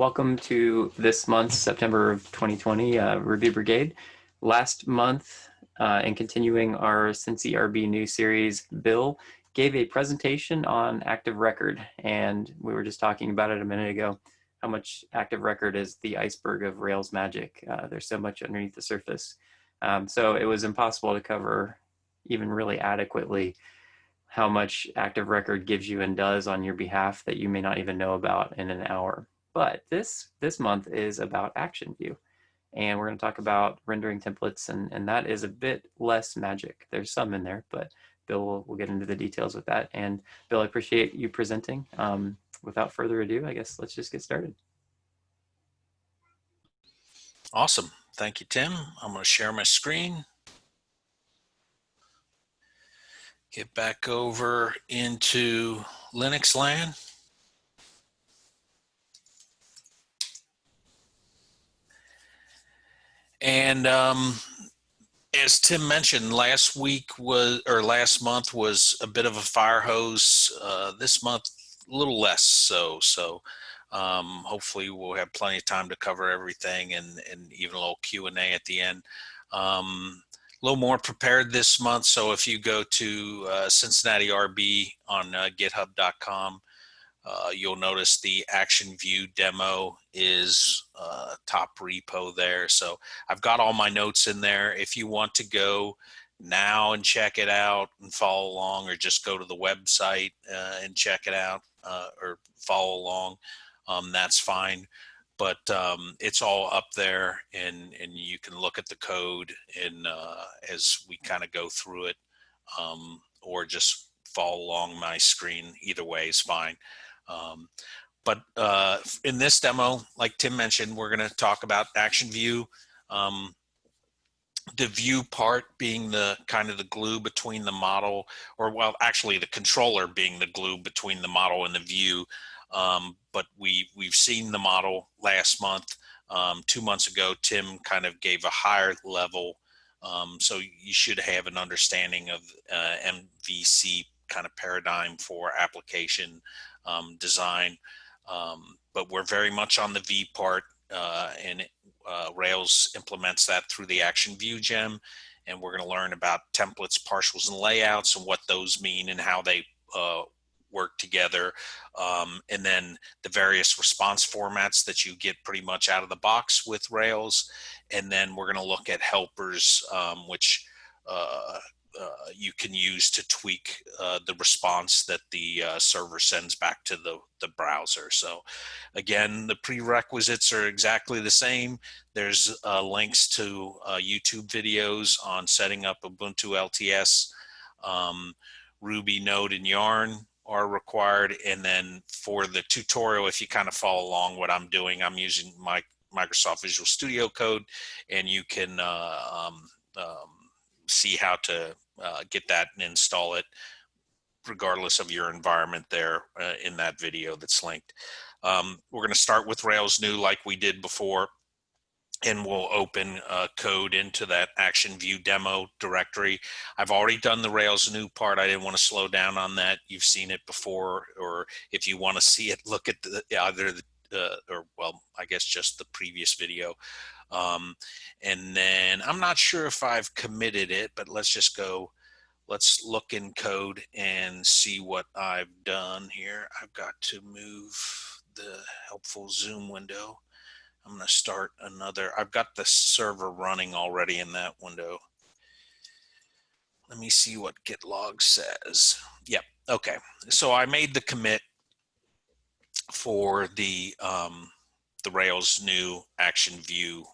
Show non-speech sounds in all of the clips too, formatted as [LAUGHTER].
welcome to this month's September of 2020 uh, Ruby Brigade. Last month, uh, and continuing our Cincy RB series, Bill gave a presentation on Active Record, and we were just talking about it a minute ago, how much Active Record is the iceberg of Rails magic. Uh, there's so much underneath the surface. Um, so it was impossible to cover even really adequately how much Active Record gives you and does on your behalf that you may not even know about in an hour. But this, this month is about Action View. And we're going to talk about rendering templates, and, and that is a bit less magic. There's some in there, but Bill will, will get into the details with that. And Bill, I appreciate you presenting. Um, without further ado, I guess let's just get started. Awesome. Thank you, Tim. I'm going to share my screen. Get back over into Linux land. And um, as Tim mentioned, last week was, or last month was a bit of a fire hose. Uh, this month, a little less so. So um, hopefully we'll have plenty of time to cover everything and, and even a little Q&A at the end. Um, a little more prepared this month. So if you go to uh, Cincinnati RB on uh, github.com, uh, you'll notice the action view demo is uh, top repo there. So I've got all my notes in there. If you want to go now and check it out and follow along or just go to the website uh, and check it out uh, or follow along, um, that's fine. But um, it's all up there and, and you can look at the code and uh, as we kind of go through it um, or just follow along my screen. Either way is fine. Um, but uh, in this demo, like Tim mentioned, we're going to talk about action view. Um, the view part being the kind of the glue between the model, or well, actually the controller being the glue between the model and the view. Um, but we we've seen the model last month. Um, two months ago, Tim kind of gave a higher level, um, so you should have an understanding of uh, MVC kind of paradigm for application um, design. Um, but we're very much on the V part uh, and uh, Rails implements that through the action view gem. And we're going to learn about templates, partials, and layouts and what those mean and how they uh, work together. Um, and then the various response formats that you get pretty much out of the box with Rails. And then we're going to look at helpers, um, which uh, you can use to tweak uh, the response that the uh, server sends back to the, the browser. So again, the prerequisites are exactly the same. There's uh, links to uh, YouTube videos on setting up Ubuntu LTS, um, Ruby, Node, and Yarn are required. And then for the tutorial, if you kind of follow along what I'm doing, I'm using my Microsoft Visual Studio Code and you can um, um, see how to uh, get that and install it regardless of your environment there uh, in that video that's linked. Um, we're going to start with Rails new like we did before and we'll open uh, code into that action view demo directory. I've already done the Rails new part. I didn't want to slow down on that. You've seen it before, or if you want to [LAUGHS] see it, look at the, either the, uh, or well, I guess just the previous video. Um, and then I'm not sure if I've committed it, but let's just go, let's look in code and see what I've done here. I've got to move the helpful Zoom window. I'm going to start another. I've got the server running already in that window. Let me see what git log says. Yep. Okay. So I made the commit for the um, the Rails new action view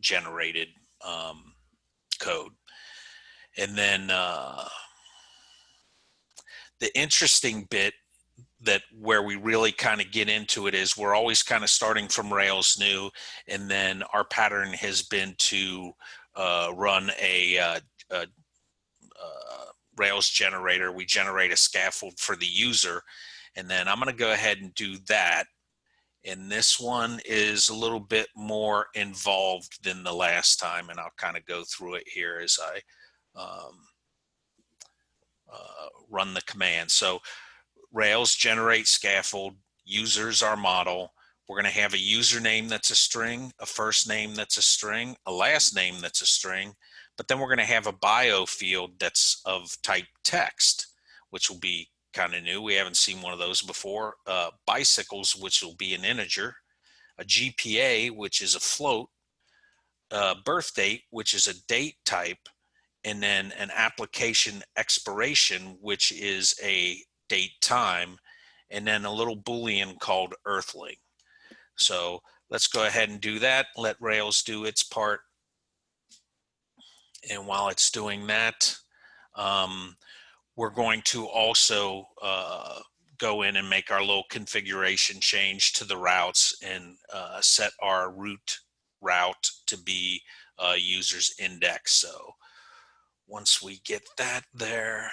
generated um, code. And then uh, the interesting bit that where we really kind of get into it is we're always kind of starting from Rails new, and then our pattern has been to uh, run a, uh, a, uh, Rails generator. We generate a scaffold for the user, and then I'm going to go ahead and do that and this one is a little bit more involved than the last time and I'll kind of go through it here as I um, uh, run the command. So Rails generate scaffold, users our model, We're going to have a username that's a string, a first name that's a string, a last name that's a string, but then we're going to have a bio field that's of type text, which will be kind of new. We haven't seen one of those before. Uh, bicycles, which will be an integer, a GPA, which is a float, uh, birth date, which is a date type, and then an application expiration, which is a date time, and then a little Boolean called earthling. So let's go ahead and do that. Let Rails do its part. And while it's doing that, um, we're going to also uh, go in and make our little configuration change to the routes and uh, set our root route to be uh, users index. So once we get that there,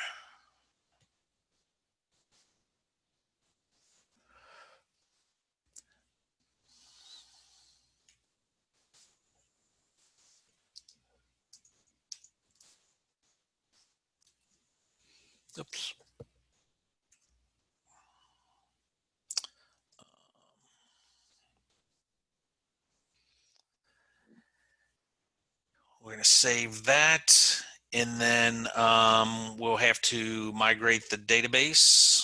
Oops. We're going to save that and then um, we'll have to migrate the database.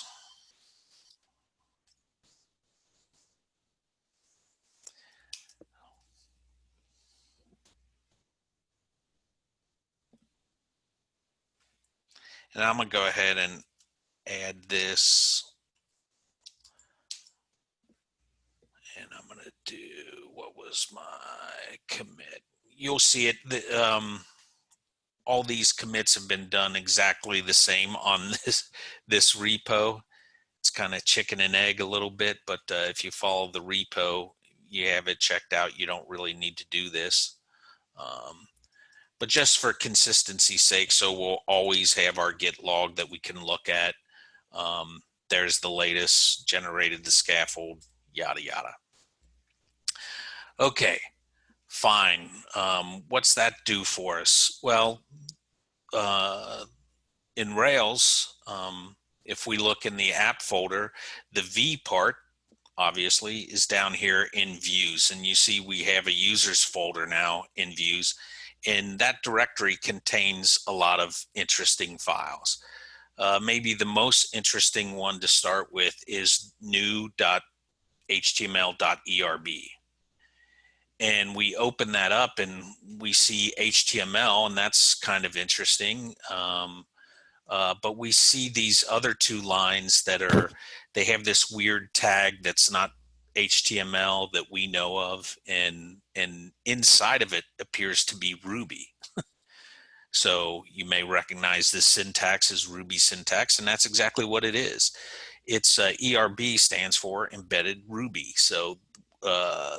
And I'm gonna go ahead and add this. And I'm gonna do, what was my commit? You'll see it, the, um, all these commits have been done exactly the same on [LAUGHS] this, this repo. It's kind of chicken and egg a little bit, but uh, if you follow the repo, you have it checked out. You don't really need to do this. Um, but just for consistency's sake, so we'll always have our git log that we can look at. Um, there's the latest, generated the scaffold, yada, yada. Okay, fine. Um, what's that do for us? Well, uh, in Rails, um, if we look in the app folder, the V part obviously is down here in views and you see we have a users folder now in views and that directory contains a lot of interesting files. Uh, maybe the most interesting one to start with is new.html.erb. And we open that up and we see HTML and that's kind of interesting. Um, uh, but we see these other two lines that are, they have this weird tag that's not HTML that we know of and and inside of it appears to be Ruby. so you may recognize this syntax as Ruby syntax and that's exactly what it is. It's uh, ERB stands for embedded Ruby. So uh,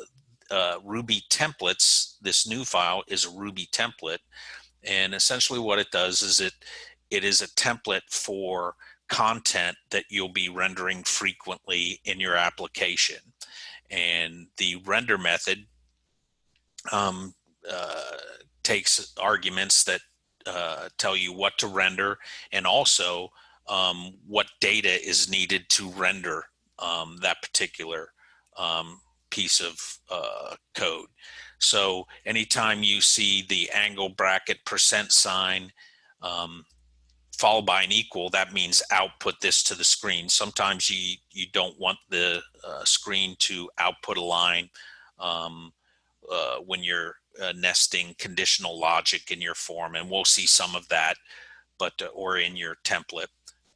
uh, Ruby templates, this new file is a Ruby template and essentially what it does is it it is a template for content that you'll be rendering frequently in your application. And the render method um, uh, takes arguments that uh, tell you what to render and also um, what data is needed to render um, that particular um, piece of uh, code. So anytime you see the angle bracket percent sign, um, followed by an equal, that means output this to the screen. Sometimes you, you don't want the uh, screen to output a line um, uh, when you're uh, nesting conditional logic in your form. And we'll see some of that, but uh, or in your template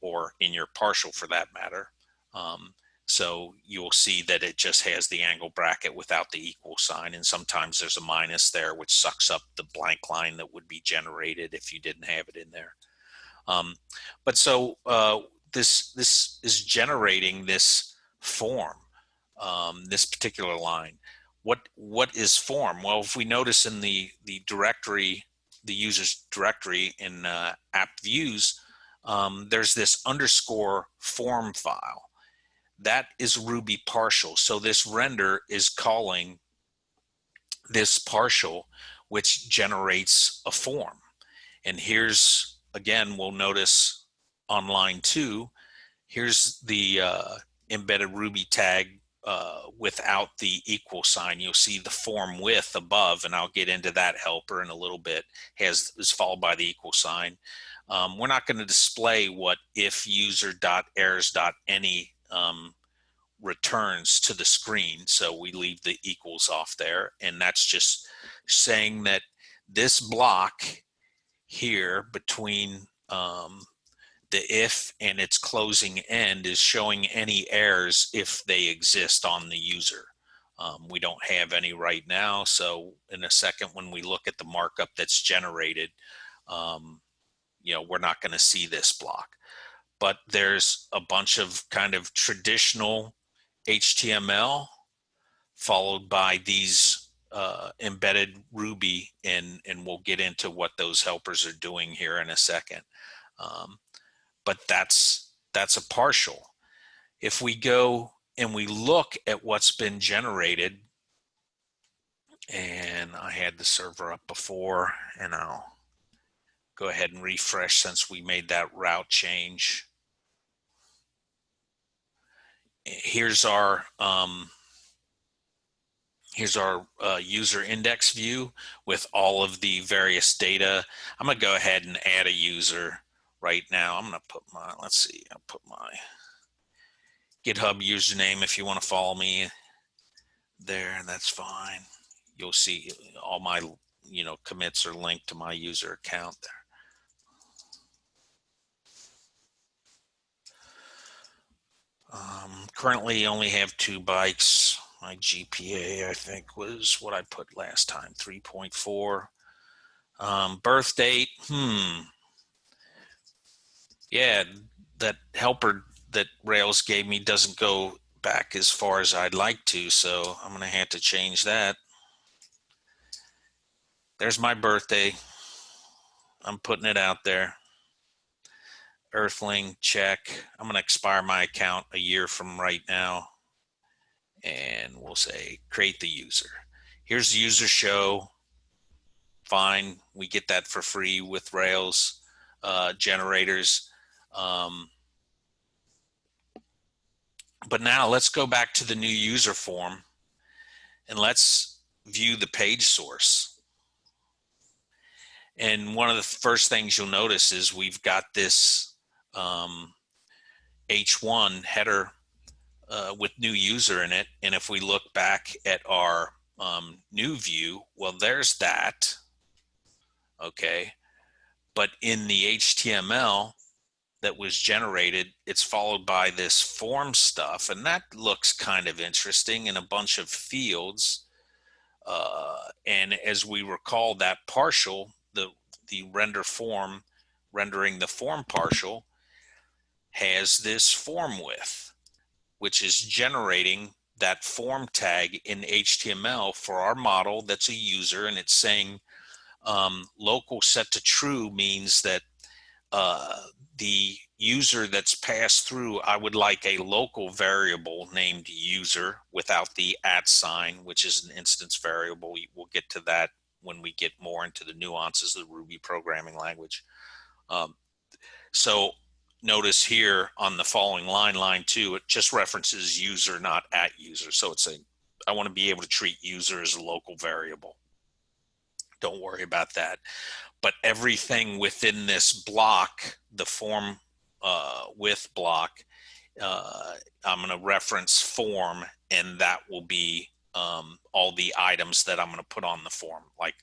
or in your partial for that matter. Um, so you'll see that it just has the angle bracket without the equal sign. And sometimes there's a minus there, which sucks up the blank line that would be generated if you didn't have it in there. Um, but so uh, this this is generating this form, um, this particular line. What what is form? Well, if we notice in the the directory, the user's directory in uh, app views, um, there's this underscore form file. That is Ruby partial. So this render is calling this partial, which generates a form. And here's again, we'll notice on line two, here's the uh, embedded Ruby tag uh, without the equal sign. You'll see the form with above, and I'll get into that helper in a little bit, has is followed by the equal sign. Um, we're not going to display what if user dot errors dot any um, returns to the screen. So we leave the equals off there. And that's just saying that this block here between um, the if and its closing end is showing any errors if they exist on the user. Um, we don't have any right now. So in a second, when we look at the markup that's generated, um, you know, we're not going to see this block. But there's a bunch of kind of traditional HTML followed by these uh, embedded Ruby, and, and we'll get into what those helpers are doing here in a second. Um, but that's that's a partial. If we go and we look at what's been generated, and I had the server up before, and I'll go ahead and refresh since we made that route change. Here's our um, here's our uh, user index view with all of the various data. I'm gonna go ahead and add a user right now. I'm gonna put my, let's see, I'll put my GitHub username if you wanna follow me there, and that's fine. You'll see all my, you know, commits are linked to my user account there. Um, currently only have two bikes. My GPA, I think, was what I put last time, 3.4. Um, birth date, hmm, yeah, that helper that Rails gave me doesn't go back as far as I'd like to, so I'm gonna have to change that. There's my birthday. I'm putting it out there. Earthling, check. I'm gonna expire my account a year from right now. And we'll say create the user. Here's the user show. Fine, we get that for free with Rails uh, generators. Um, but now let's go back to the new user form and let's view the page source. And one of the first things you'll notice is we've got this um, H1 header uh, with new user in it. And if we look back at our um, new view, well, there's that. Okay. But in the HTML, that was generated, it's followed by this form stuff, and that looks kind of interesting in a bunch of fields. Uh, and as we recall, that partial, the the render form, rendering the form partial, has this form with, which is generating that form tag in HTML for our model that's a user, and it's saying um, local set to true means that uh, the user that's passed through, I would like a local variable named user without the at sign, which is an instance variable. We'll get to that when we get more into the nuances of the Ruby programming language. Um, so notice here on the following line, line two, it just references user, not at user. So it's a, I want to be able to treat user as a local variable. Don't worry about that but everything within this block, the form uh, with block, uh, I'm going to reference form, and that will be um, all the items that I'm going to put on the form, like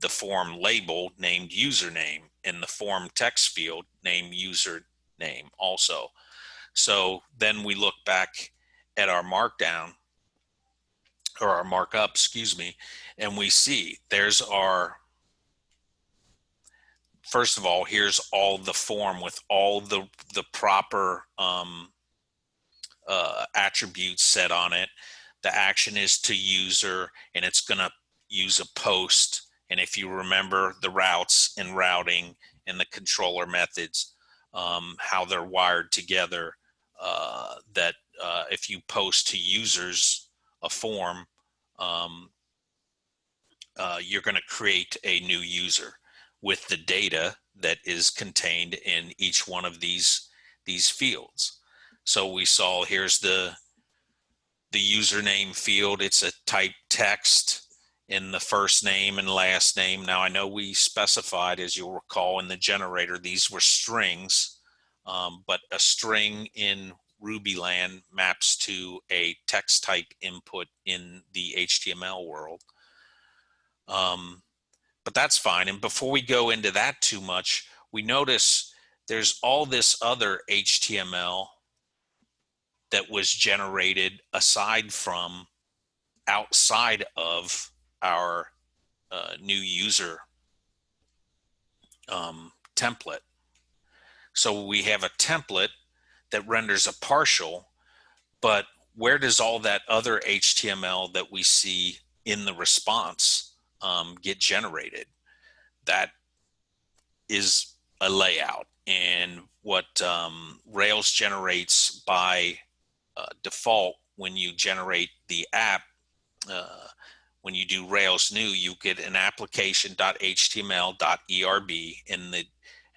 the form label named username and the form text field named username also. So then we look back at our markdown or our markup, excuse me, and we see there's our first of all, here's all the form with all the the proper um, uh, attributes set on it. The action is to user, and it's going to use a post. And if you remember the routes and routing and the controller methods, um, how they're wired together, uh, that uh, if you post to users a form, um, uh, you're going to create a new user with the data that is contained in each one of these, these fields. So we saw here's the the username field, it's a type text in the first name and last name. Now I know we specified, as you'll recall in the generator, these were strings, um, but a string in Rubyland maps to a text type input in the HTML world. Um, but that's fine. And before we go into that too much, we notice there's all this other HTML that was generated aside from outside of our uh, new user um, template. So we have a template that renders a partial, but where does all that other HTML that we see in the response um, get generated? That is a layout and what um, Rails generates by uh, default when you generate the app uh, when you do Rails new you get an application.html.erb in the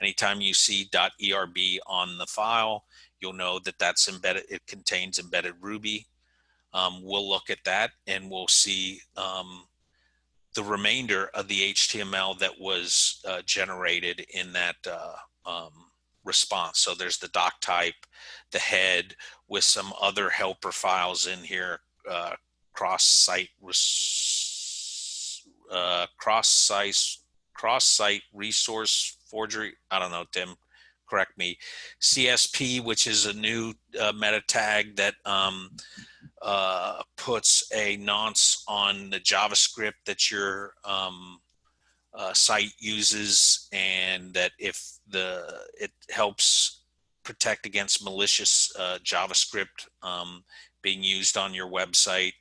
anytime you see .erb on the file you'll know that that's embedded it contains embedded Ruby um, we'll look at that and we'll see um, the remainder of the HTML that was uh, generated in that uh, um, response. So there's the doc type, the head with some other helper files in here, uh, cross-site, uh, cross-site, cross-site resource forgery. I don't know, Tim, correct me. CSP, which is a new uh, meta tag that um, uh, puts a nonce on the JavaScript that your um, uh, site uses and that if the it helps protect against malicious uh, JavaScript um, being used on your website,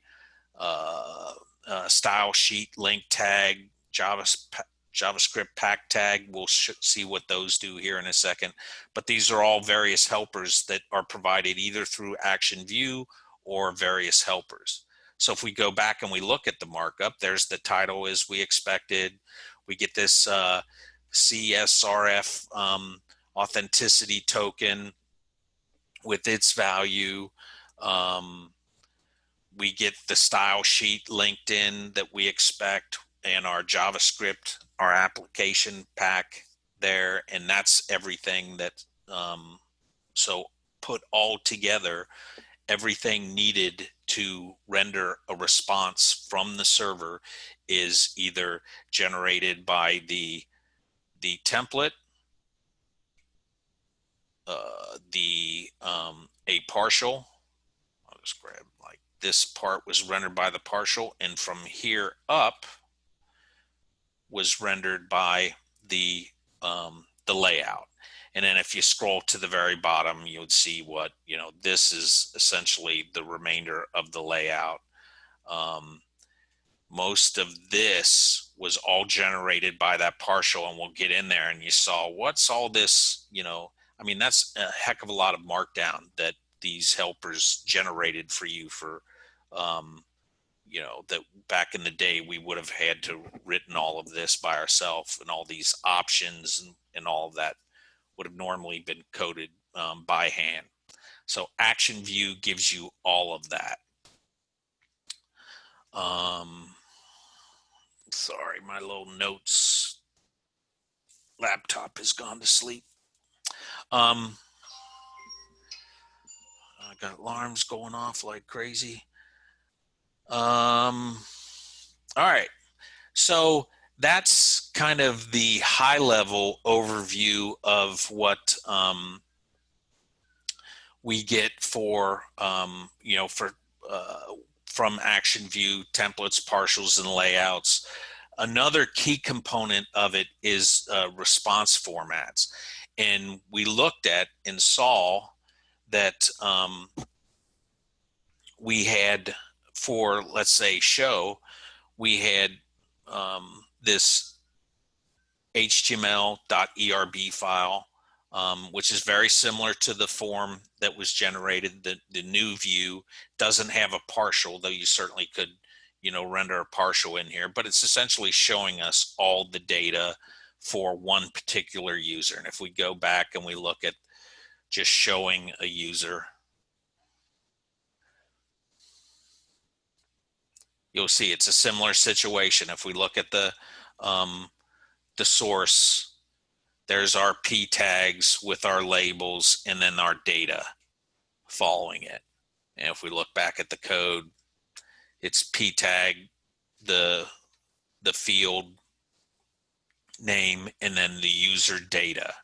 uh, uh style sheet, link tag, Java, JavaScript pack tag. We'll see what those do here in a second. But these are all various helpers that are provided either through Action View or various helpers. So if we go back and we look at the markup, there's the title as we expected. We get this uh, CSRF um, authenticity token with its value. Um, we get the style sheet linked in that we expect and our JavaScript, our application pack there. And that's everything that, um, so put all together, everything needed to render a response from the server is either generated by the the template, uh, the um, a partial. I'll just grab like this part was rendered by the partial, and from here up was rendered by the um, the layout. And then if you scroll to the very bottom, you would see what, you know, this is essentially the remainder of the layout. Um, most of this was all generated by that partial and we'll get in there and you saw what's all this, you know, I mean, that's a heck of a lot of markdown that these helpers generated for you for, um, you know, that back in the day we would have had to written all of this by ourselves and all these options and, and all of that would have normally been coded um, by hand. So Action View gives you all of that. Um, sorry, my little notes laptop has gone to sleep. Um, I got alarms going off like crazy. Um, all right. So that's kind of the high level overview of what um, we get for, um, you know, for uh, from Action View templates, partials, and layouts. Another key component of it is uh, response formats. And we looked at and saw that um, we had for, let's say, show, we had um, this HTML.erb file, um, which is very similar to the form that was generated. The, the new view doesn't have a partial, though you certainly could, you know, render a partial in here, but it's essentially showing us all the data for one particular user. And if we go back and we look at just showing a user, you'll see it's a similar situation. If we look at the, um, the source, there's our p tags with our labels and then our data following it. And if we look back at the code, it's p tag, the, the field name, and then the user data.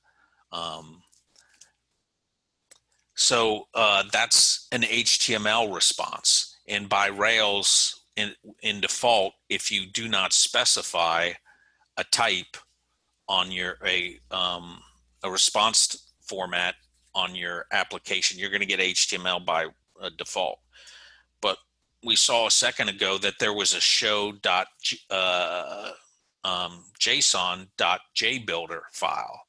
Um, so uh, that's an HTML response. And by Rails, in, in default, if you do not specify a type on your a um, a response format on your application, you're going to get HTML by uh, default. But we saw a second ago that there was a show dot uh, um, JSON dot JBuilder file,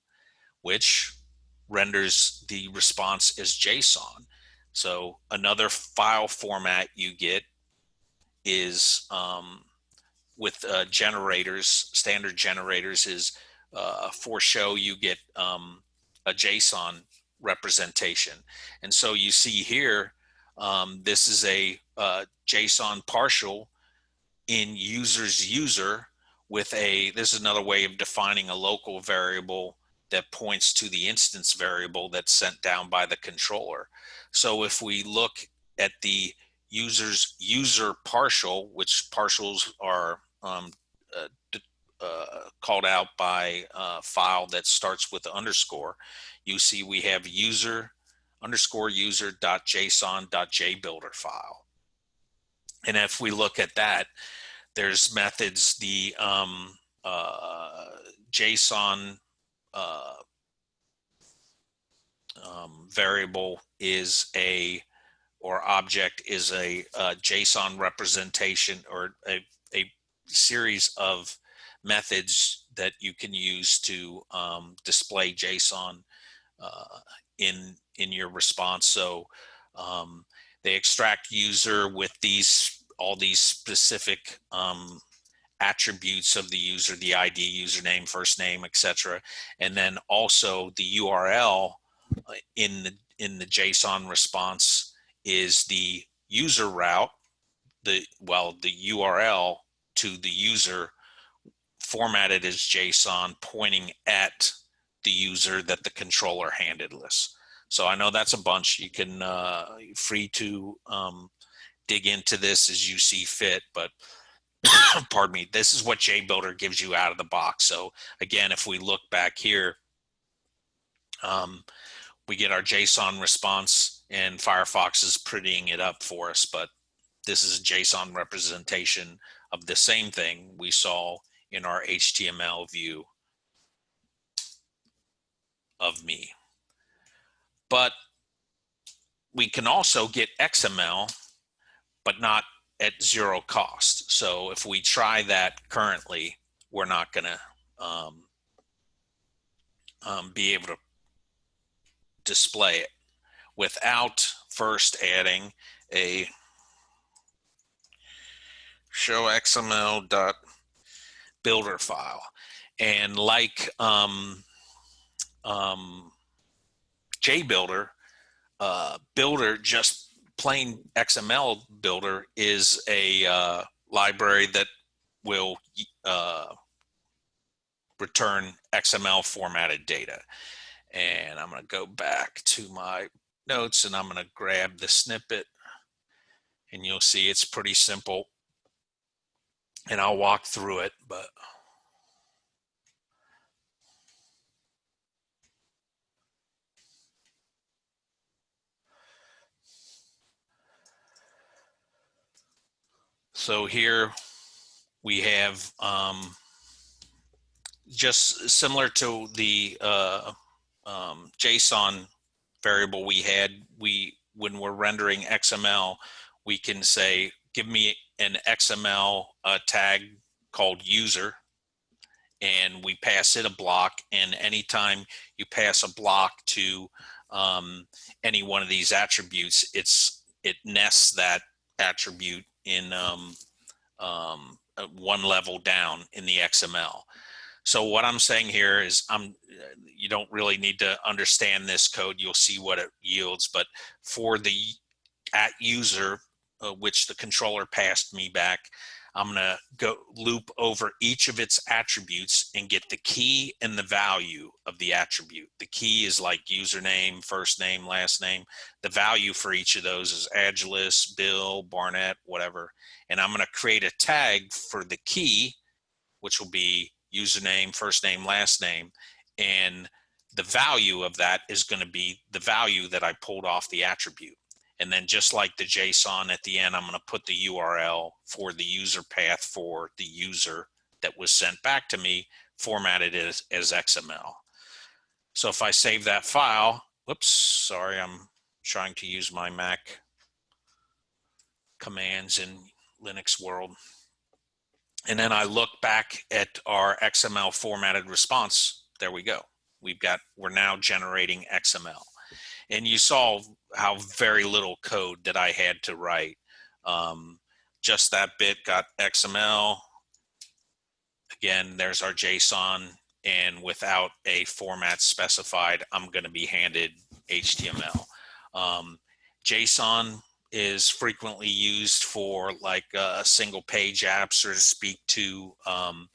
which renders the response as JSON. So another file format you get is um, with uh, generators, standard generators is uh, for show you get um, a JSON representation. And so you see here, um, this is a uh, JSON partial in user's user with a, this is another way of defining a local variable that points to the instance variable that's sent down by the controller. So if we look at the user's user partial, which partials are um, uh, uh, called out by a file that starts with underscore, you see we have user underscore user dot json dot jbuilder file. And if we look at that, there's methods, the um, uh, JSON uh, um, variable is a or object is a, a JSON representation or a, a series of methods that you can use to um, display JSON uh, in in your response. So um, they extract user with these all these specific um, attributes of the user, the ID, username, first name, etc. And then also the URL uh, in the in the JSON response is the user route, the well, the URL to the user formatted as JSON pointing at the user that the controller handed us. So I know that's a bunch. You can uh, free to um, dig into this as you see fit, but [COUGHS] pardon me, this is what JBuilder gives you out of the box. So again, if we look back here, um, we get our JSON response and Firefox is prettying it up for us, but this is a JSON representation of the same thing we saw in our HTML view of me. But we can also get XML, but not at zero cost. So if we try that currently, we're not going to um, um, be able to display it without first adding a show XML dot builder file. And like um, um, JBuilder, uh, Builder just plain XML builder is a uh, library that will uh, return XML formatted data. And I'm going to go back to my notes and I'm going to grab the snippet and you'll see it's pretty simple. And I'll walk through it, but So here we have um, just similar to the uh, um, JSON variable we had, we when we're rendering XML, we can say, give me an XML uh, tag called user, and we pass it a block. And anytime you pass a block to um, any one of these attributes, it's it nests that attribute in um, um, uh, one level down in the XML. So what I'm saying here is I'm, you don't really need to understand this code. You'll see what it yields. But for the at user, uh, which the controller passed me back, I'm going to go loop over each of its attributes and get the key and the value of the attribute. The key is like username, first name, last name. The value for each of those is Agilus, Bill, Barnett, whatever. And I'm going to create a tag for the key, which will be username, first name, last name. And the value of that is going to be the value that I pulled off the attribute. And then just like the JSON at the end, I'm going to put the URL for the user path for the user that was sent back to me formatted as, as XML. So if I save that file, whoops, sorry, I'm trying to use my Mac commands in Linux world. And then I look back at our XML formatted response. There we go. We've got, we're now generating XML and you saw how very little code that I had to write. Um, just that bit got XML. Again, there's our JSON and without a format specified, I'm gonna be handed HTML. Um, JSON is frequently used for like uh, single page apps or to speak to um,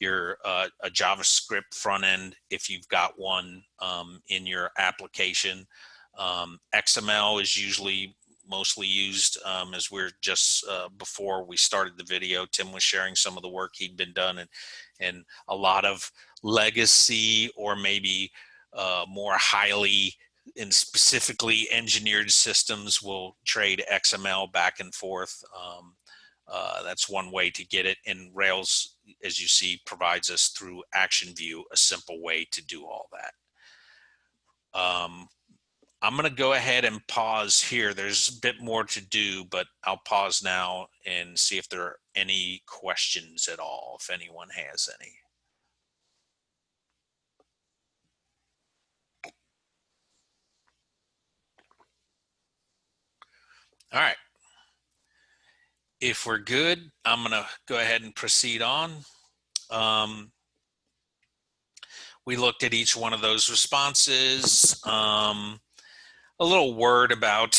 your uh, a JavaScript front end if you've got one um, in your application. Um, XML is usually mostly used um, as we're just uh, before we started the video, Tim was sharing some of the work he'd been done and, and a lot of legacy or maybe uh, more highly and specifically engineered systems will trade XML back and forth. Um, uh, that's one way to get it. And Rails, as you see, provides us through Action View a simple way to do all that. Um, I'm going to go ahead and pause here. There's a bit more to do, but I'll pause now and see if there are any questions at all, if anyone has any. All right. If we're good, I'm going to go ahead and proceed on. Um, we looked at each one of those responses. Um, a little word about,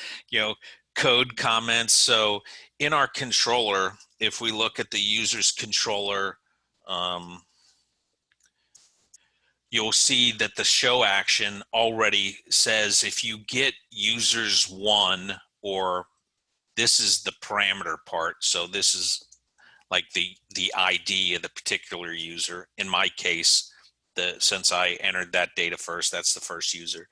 [LAUGHS] you know, code comments. So in our controller, if we look at the user's controller, um, you'll see that the show action already says if you get users one or this is the parameter part. So this is like the, the ID of the particular user. In my case, the since I entered that data first, that's the first user.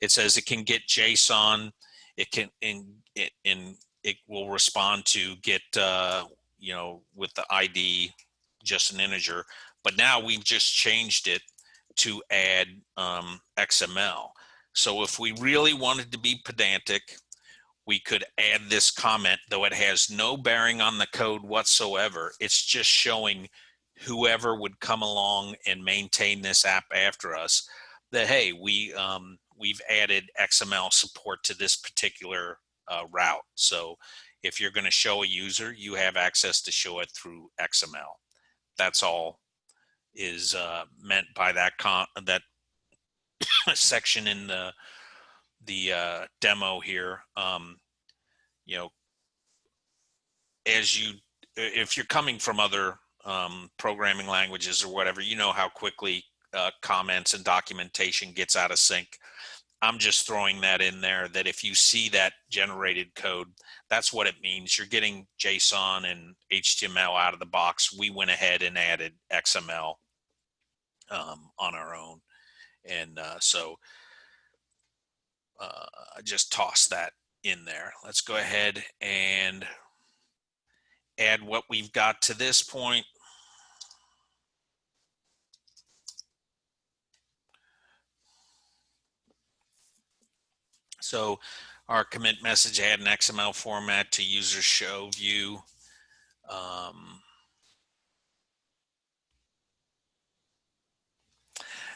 It says it can get JSON. It can in it in it will respond to get uh, you know with the ID just an integer. But now we've just changed it to add um, XML. So if we really wanted to be pedantic, we could add this comment, though it has no bearing on the code whatsoever. It's just showing whoever would come along and maintain this app after us that, hey, we, um, we've added XML support to this particular uh, route. So if you're going to show a user, you have access to show it through XML. That's all is uh, meant by that that [COUGHS] section in the the uh, demo here. Um, you know, as you if you're coming from other um, programming languages or whatever, you know how quickly uh, comments and documentation gets out of sync. I'm just throwing that in there that if you see that generated code, that's what it means. You're getting JSON and HTML out of the box. We went ahead and added XML um, on our own. And uh, so uh, just toss that in there. Let's go ahead and add what we've got to this point. So our commit message had an XML format to user show view. Um,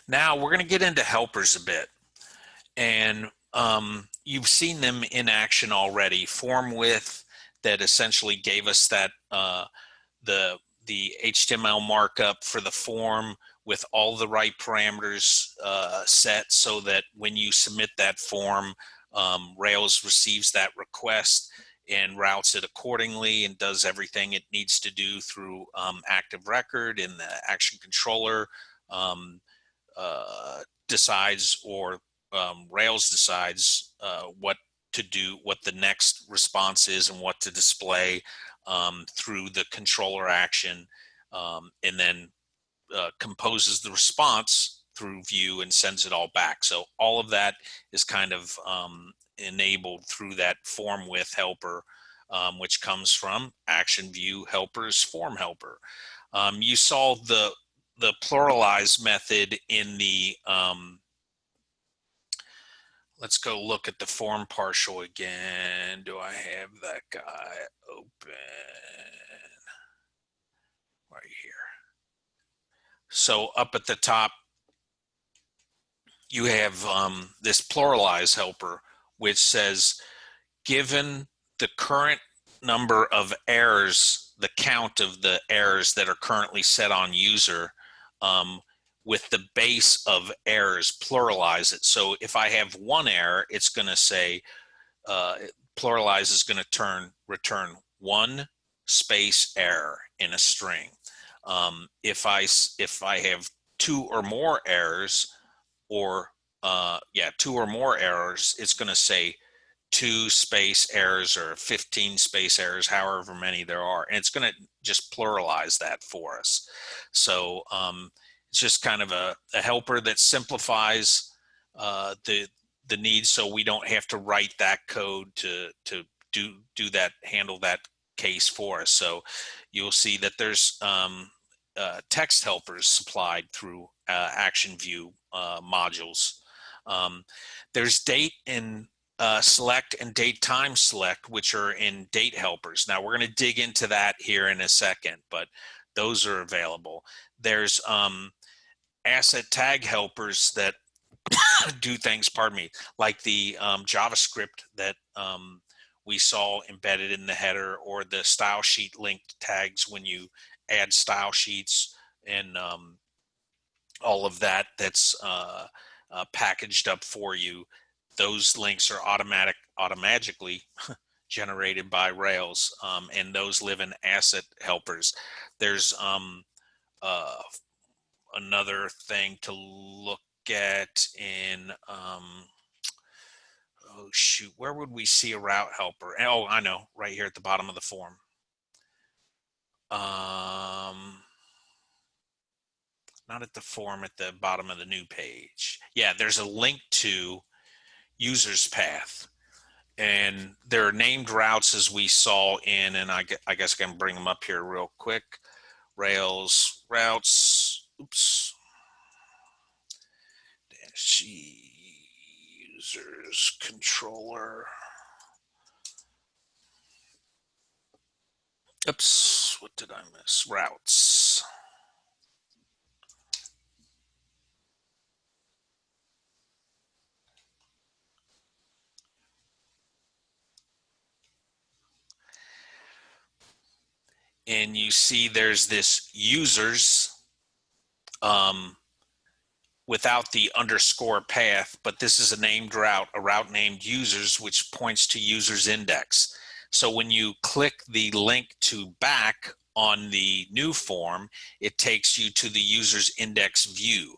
now we're going to get into helpers a bit. And um, you've seen them in action already. Form with that essentially gave us that uh, the the HTML markup for the form with all the right parameters uh, set so that when you submit that form, um, Rails receives that request and routes it accordingly and does everything it needs to do through um, active record and the action controller um, uh, decides or um, Rails decides uh, what to do, what the next response is and what to display um, through the controller action um, and then uh, composes the response through view and sends it all back. So all of that is kind of um, enabled through that form with helper, um, which comes from action view helpers form helper. Um, you saw the the pluralize method in the um, let's go look at the form partial again. Do I have that guy open? Right here. So up at the top, you have um, this pluralize helper, which says, given the current number of errors, the count of the errors that are currently set on user, um, with the base of errors, pluralize it. So if I have one error, it's going to say, uh, pluralize is going to turn return one space error in a string. Um, if I if I have two or more errors, or uh, yeah, two or more errors, it's going to say two space errors or 15 space errors, however many there are, and it's going to just pluralize that for us. So um, it's just kind of a, a helper that simplifies uh, the the needs so we don't have to write that code to to do do that handle that case for us. So you'll see that there's um, uh, text helpers supplied through uh, Action View uh, modules. Um, there's date and uh, select and date time select, which are in date helpers. Now we're going to dig into that here in a second, but those are available. There's um, asset tag helpers that [COUGHS] do things, pardon me, like the um, JavaScript that um, we saw embedded in the header or the style sheet linked tags when you add style sheets and um, all of that that's uh, uh, packaged up for you. Those links are automatic, automatically [LAUGHS] generated by Rails, um, and those live in asset helpers. There's um, uh, another thing to look at in, um, oh shoot, where would we see a route helper? Oh, I know, right here at the bottom of the form. Um, not at the form at the bottom of the new page. Yeah, there's a link to user's path. And there are named routes as we saw in, and I, I guess I can bring them up here real quick. Rails routes, oops. Dash users controller. Oops, what did I miss? Routes. And you see there's this users um, without the underscore path, but this is a named route, a route named users, which points to users index. So when you click the link to back on the new form, it takes you to the user's index view.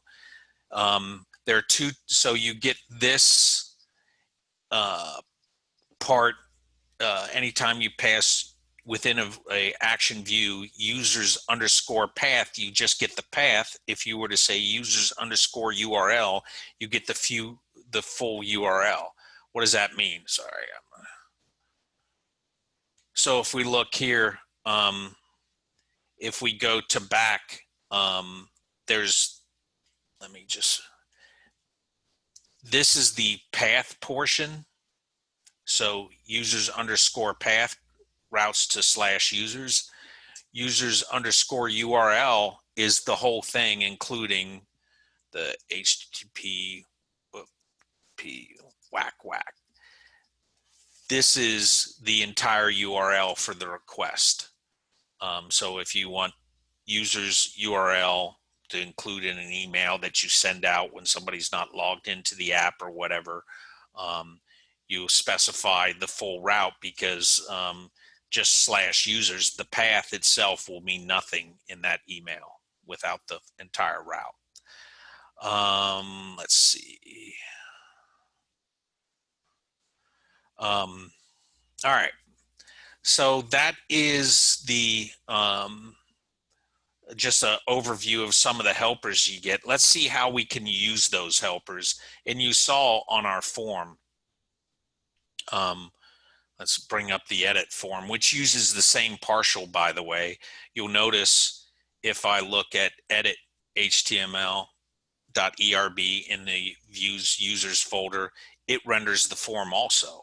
Um, there are two, so you get this uh, part uh, anytime you pass within a, a, action view users underscore path you just get the path. If you were to say users underscore url you get the few the full url what does that mean? Sorry so if we look here, um, if we go to back, um, there's, let me just, this is the path portion. So users underscore path routes to slash users. Users underscore URL is the whole thing, including the HTTP, P, whack, whack this is the entire URL for the request. Um, so if you want users URL to include in an email that you send out when somebody's not logged into the app or whatever, um, you specify the full route because um, just slash users, the path itself will mean nothing in that email without the entire route. Um, let's see. Um, all right. So that is the um, just an overview of some of the helpers you get. Let's see how we can use those helpers. And you saw on our form, um, let's bring up the edit form, which uses the same partial, by the way. You'll notice if I look at edit HTML.erb in the views users folder, it renders the form also.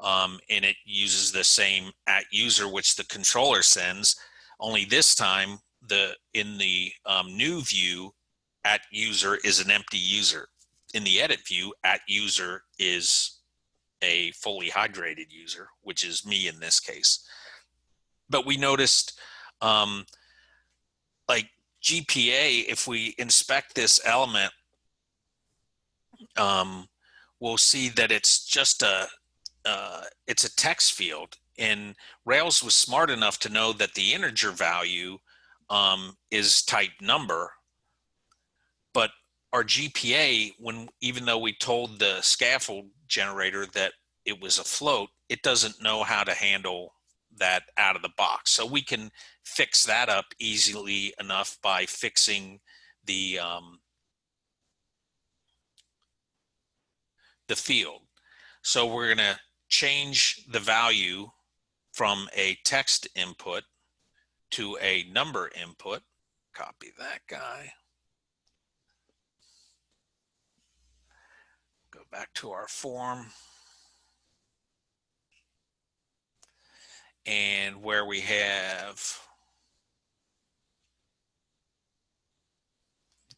Um, and it uses the same at user, which the controller sends, only this time the in the um, new view at user is an empty user. In the edit view at user is a fully hydrated user, which is me in this case. But we noticed um, like GPA, if we inspect this element, um, we'll see that it's just a, uh, it's a text field and Rails was smart enough to know that the integer value um, is type number, our GPA, when even though we told the scaffold generator that it was a float, it doesn't know how to handle that out of the box. So we can fix that up easily enough by fixing the um, the field. So we're going to change the value from a text input to a number input. Copy that guy. Back to our form. And where we have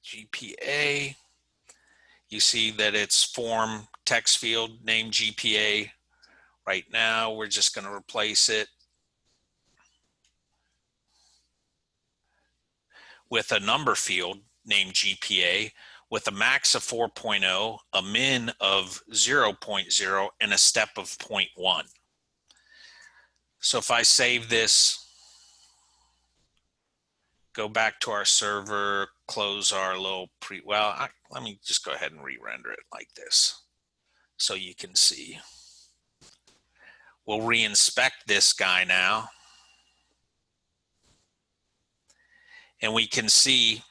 GPA, you see that it's form text field name GPA. Right now, we're just going to replace it with a number field named GPA with a max of 4.0, a min of 0.0, and a step of 0.1. So if I save this, go back to our server, close our little pre, well, I, let me just go ahead and re-render it like this so you can see. We'll re-inspect this guy now. and we can see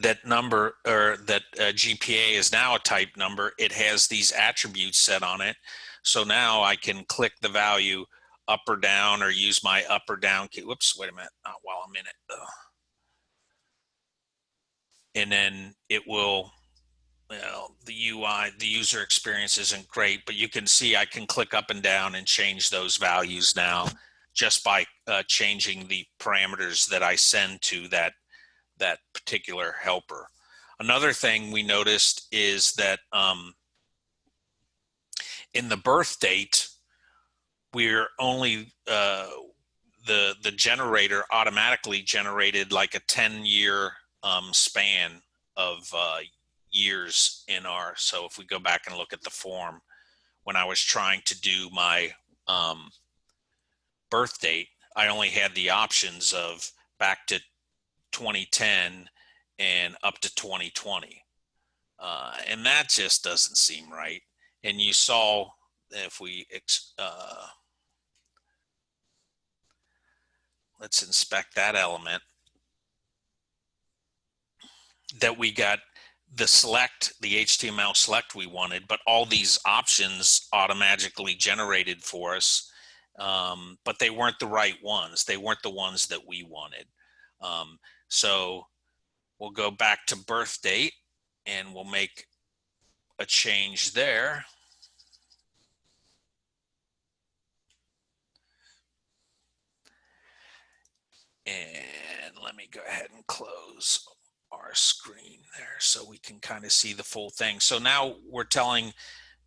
that number or that uh, GPA is now a type number. It has these attributes set on it. So now I can click the value up or down or use my up or down key. Whoops, wait a minute, not while I'm in it though. And then it will, well, the UI, the user experience isn't great, but you can see I can click up and down and change those values now just by uh, changing the parameters that I send to that, that particular helper. Another thing we noticed is that um, in the birth date, we're only, uh, the, the generator automatically generated like a 10 year um, span of uh, years in our, so if we go back and look at the form, when I was trying to do my um, birth date, I only had the options of back to 2010 and up to 2020. Uh, and that just doesn't seem right. And you saw if we, uh, let's inspect that element, that we got the select, the HTML select we wanted, but all these options automatically generated for us um, but they weren't the right ones. They weren't the ones that we wanted. Um, so we'll go back to birth date and we'll make a change there. And let me go ahead and close our screen there so we can kind of see the full thing. So now we're telling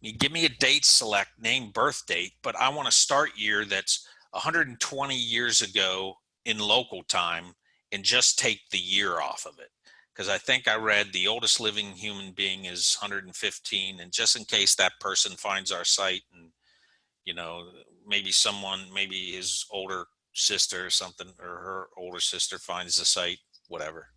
me, give me a date select, name birth date, but I want to start year that's 120 years ago in local time and just take the year off of it. because I think I read the oldest living human being is 115. And just in case that person finds our site and, you know, maybe someone, maybe his older sister or something, or her older sister finds the site, whatever.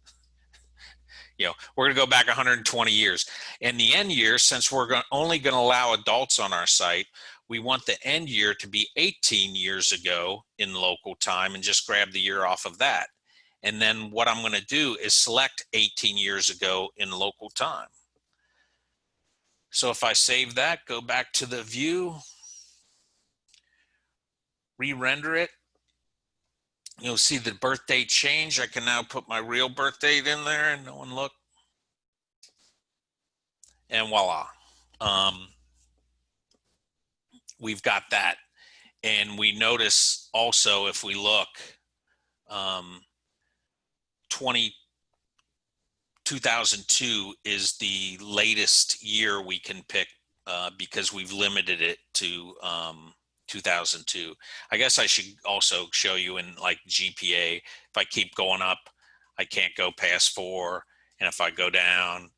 [LAUGHS] you know, we're going to go back 120 years. And the end year, since we're only going to allow adults on our site, we want the end year to be 18 years ago in local time and just grab the year off of that. And then what I'm going to do is select 18 years ago in local time. So if I save that, go back to the view, re-render it, you'll see the birth date change. I can now put my real birth date in there and no one look. And voila. Um, we've got that. And we notice also if we look, um, 20, 2002 is the latest year we can pick uh, because we've limited it to um, 2002. I guess I should also show you in like GPA, if I keep going up, I can't go past four. And if I go down,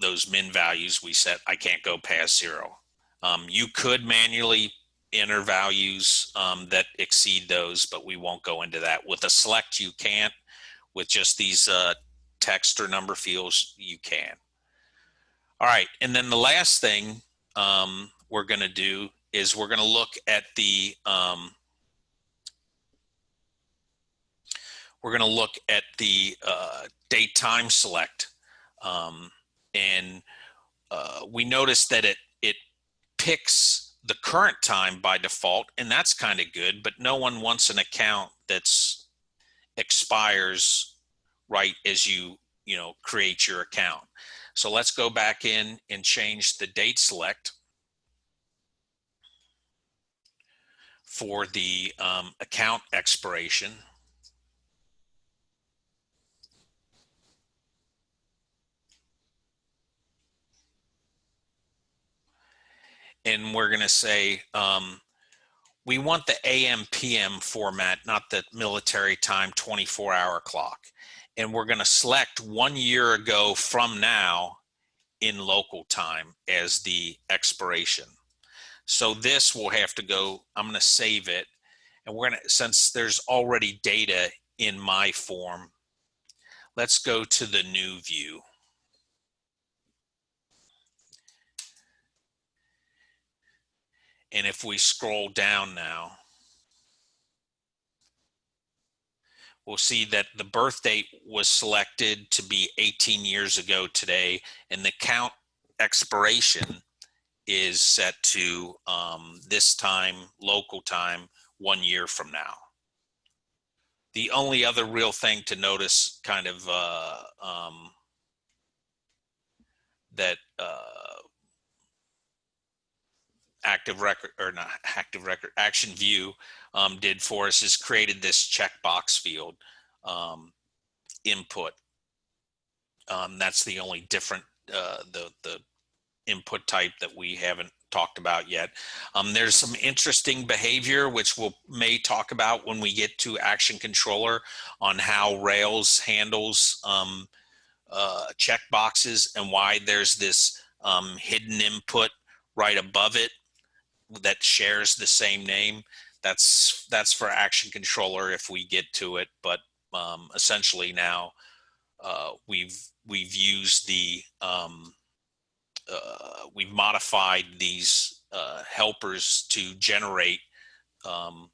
those min values we set, I can't go past zero. Um, you could manually enter values um, that exceed those, but we won't go into that. With a select, you can't. With just these uh, text or number fields, you can. All right, and then the last thing um, we're going to do is we're going to look at the um, we're going to look at the uh, date time select um, and uh, we notice that it it picks the current time by default and that's kind of good but no one wants an account that's expires right as you you know create your account so let's go back in and change the date select for the um, account expiration. And we're going to say um, we want the AM PM format, not the military time 24 hour clock. And we're going to select one year ago from now in local time as the expiration. So this will have to go, I'm gonna save it. And we're gonna, since there's already data in my form, let's go to the new view. And if we scroll down now, we'll see that the birth date was selected to be 18 years ago today and the count expiration is set to um, this time, local time, one year from now. The only other real thing to notice kind of uh, um, that uh, active record or not active record action view um, did for us is created this checkbox field um, input. Um, that's the only different uh, the the input type that we haven't talked about yet. Um, there's some interesting behavior, which we'll may talk about when we get to Action Controller on how Rails handles um, uh, checkboxes and why there's this um, hidden input right above it that shares the same name. That's that's for Action Controller if we get to it, but um, essentially now uh, we've we've used the um, uh, we've modified these uh, helpers to generate um,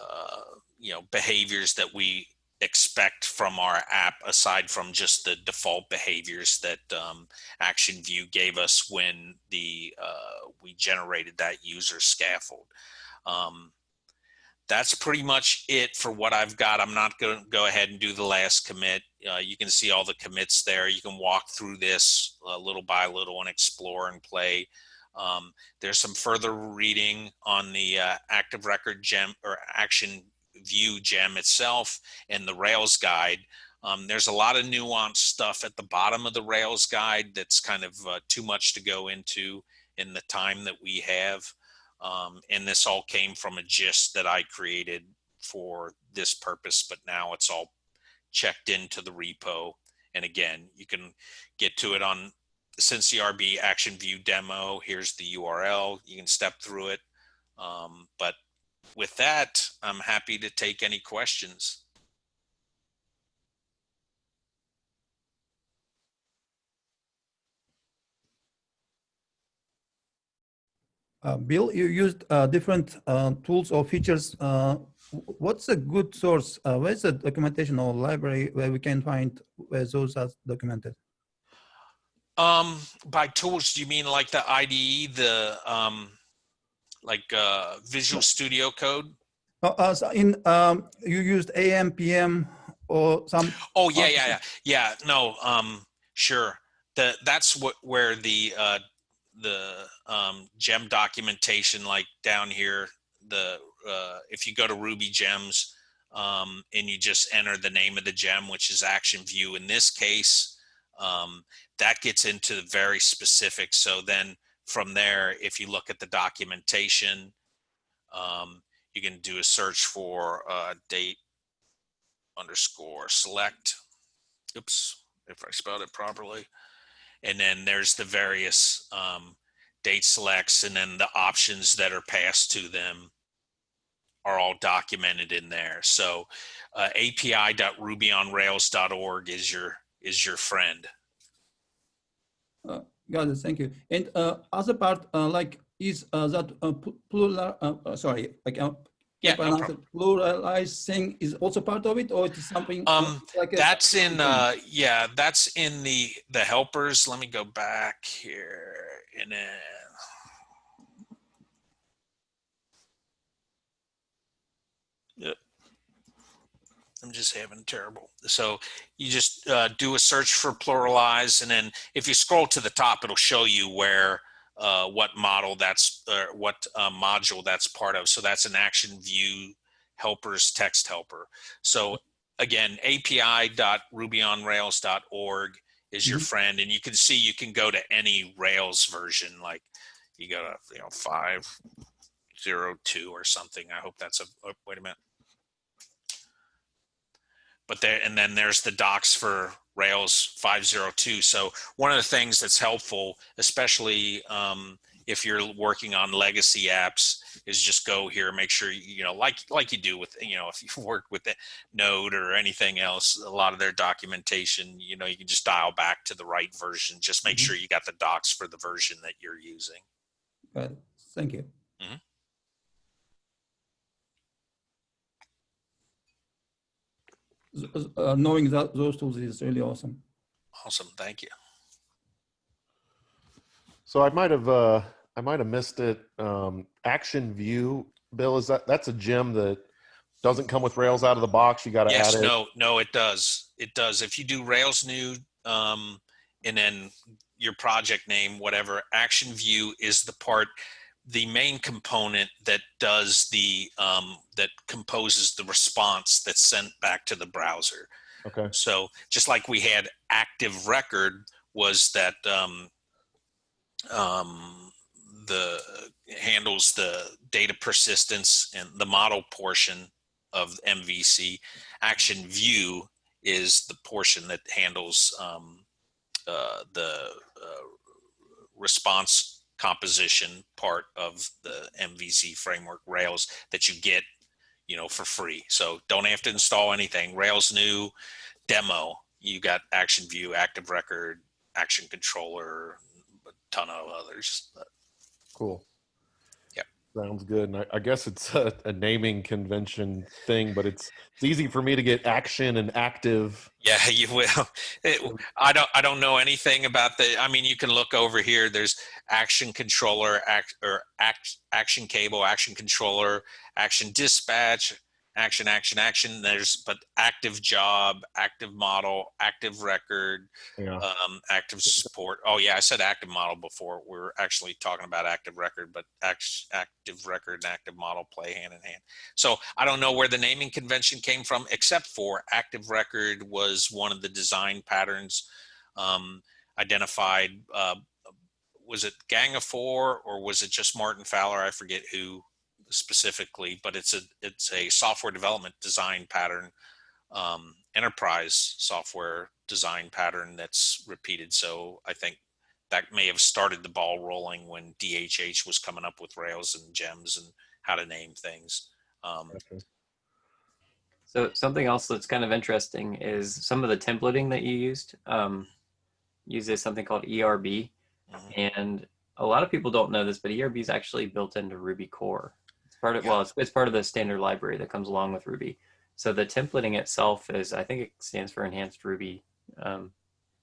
uh, you know behaviors that we expect from our app aside from just the default behaviors that um, action view gave us when the uh, we generated that user scaffold um, that's pretty much it for what I've got. I'm not going to go ahead and do the last commit. Uh, you can see all the commits there. You can walk through this uh, little by little and explore and play. Um, there's some further reading on the uh, active record gem or action view gem itself and the Rails guide. Um, there's a lot of nuanced stuff at the bottom of the Rails guide that's kind of uh, too much to go into in the time that we have. Um, and this all came from a gist that I created for this purpose, but now it's all checked into the repo. And again, you can get to it on CincyRB Action View demo. Here's the URL. You can step through it. Um, but with that, I'm happy to take any questions. Uh, Bill, you used uh, different uh, tools or features. Uh, what's a good source? Uh, where's the documentation or library where we can find where those are documented? Um, by tools, do you mean like the IDE, the um, like uh, Visual Studio Code? Uh, uh, so in um, you used AM, PM, or some. Oh yeah, yeah, yeah, yeah. No, um, sure. The that's what where the uh, the um, gem documentation, like down here, the uh, if you go to Ruby Gems um, and you just enter the name of the gem, which is Action View in this case, um, that gets into the very specific. So then from there, if you look at the documentation, um, you can do a search for uh, date underscore select. Oops, if I spelled it properly. And then there's the various um, date selects and then the options that are passed to them are all documented in there. So uh, api.rubyonrails.org is your is your friend. Uh, got it. Thank you. And uh, other part, uh, like, is uh, that uh, plural? Uh, uh, sorry, like, uh, Yeah, no pronounce it, pluralized thing is also part of it, or it is something Um, like a- That's in uh, yeah, that's in the the helpers. Let me go back here and then. Yep. I'm just having terrible. So you just uh, do a search for pluralize, and then if you scroll to the top, it'll show you where uh, what model that's uh, what uh, module that's part of. So that's an action view helpers text helper. So again, api.rubyonrails.org is your Mhm. friend, and you can see you can go to any Rails version, like you go to you know five zero two or something. I hope that's a oh, wait a minute. But there and then there's the docs for Rails 502. So one of the things that's helpful, especially um, if you're working on legacy apps, is just go here, make sure you, know, like like you do with you know, [LAUGHS] if you work with the Node or anything else, a lot of their documentation, you know, you can just dial back to the right version. Just make Mhm. sure you got the docs for the version that you're using. It. Thank you. Uh, knowing that those tools is really awesome. Awesome, thank you. So I might have uh I might have missed it. Um Action View, Bill, is that that's a gem that doesn't come with Rails out of the box. You got to Yes, add it. no, no, it does. It does. If you do Rails new, um, and then your project name, whatever, Action View is the part, the main component that does the, um, that composes the response that's sent back to the browser. Okay. So just like we had active record was that um, um, the handles the data persistence and the model portion of MVC. Action view is the portion that handles um, uh, the uh, response composition part of the MVC framework Rails that you get, you know, for free. So don't have to install anything. Rails new demo, you got Action View, Active Record, Action Controller, a ton of others. Cool. Sounds good. And I, I guess it's [LAUGHS] a, a naming convention thing, but it's it's easy for me to get action and active. Yeah, [LAUGHS] you will. It, I don't. I don't know anything about the. I mean, you can look over here. There's action controller, act or act, action cable, action controller, action dispatch, action, action, action. There's but active job, active model, active record, Yeah. um, active support. Oh yeah, I said active model before. We are actually talking about active record, but act, active record and active model play hand in hand. So I don't know where the naming convention came from, except for active record was one of the design patterns um, identified. Uh, was it Gang of Four or was it just Martin Fowler? I forget who specifically, but it's a it's a software development design pattern um, enterprise software design pattern that's repeated. So I think that may have started the ball rolling when DHH was coming up with Rails and gems and how to name things. Um, Gotcha. So something else that's kind of interesting is some of the templating that you used um, uses something called ERB, mhm. and a lot of people don't know this, but ERB is actually built into Ruby core. It's part of Yeah. well, it's, it's part of the standard library that comes along with Ruby. So the templating itself is, I think it stands for Enhanced Ruby, um,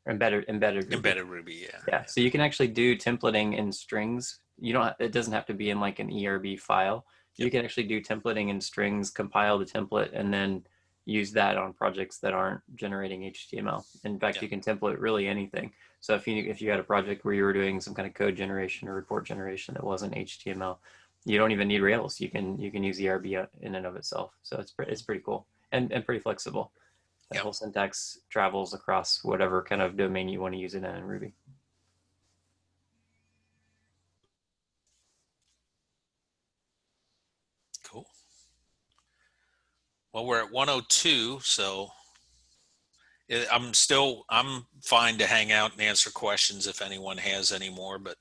or embedded embedded Ruby. Embedded Ruby, yeah. Yeah, so you can actually do templating in strings. You don't. It doesn't have to be in like an ERB file. You can actually do templating in strings, compile the template, and then use that on projects that aren't generating HTML. In fact, Yeah. you can template really anything. So if you if you had a project where you were doing some kind of code generation or report generation that wasn't HTML, you don't even need Rails. You can you can use ERB in and of itself. So it's pre- it's pretty cool and and pretty flexible. That Yeah. whole syntax travels across whatever kind of domain you want to use it in in Ruby. Cool. Well, we're at 102, so I'm still I'm fine to hang out and answer questions if anyone has any more. But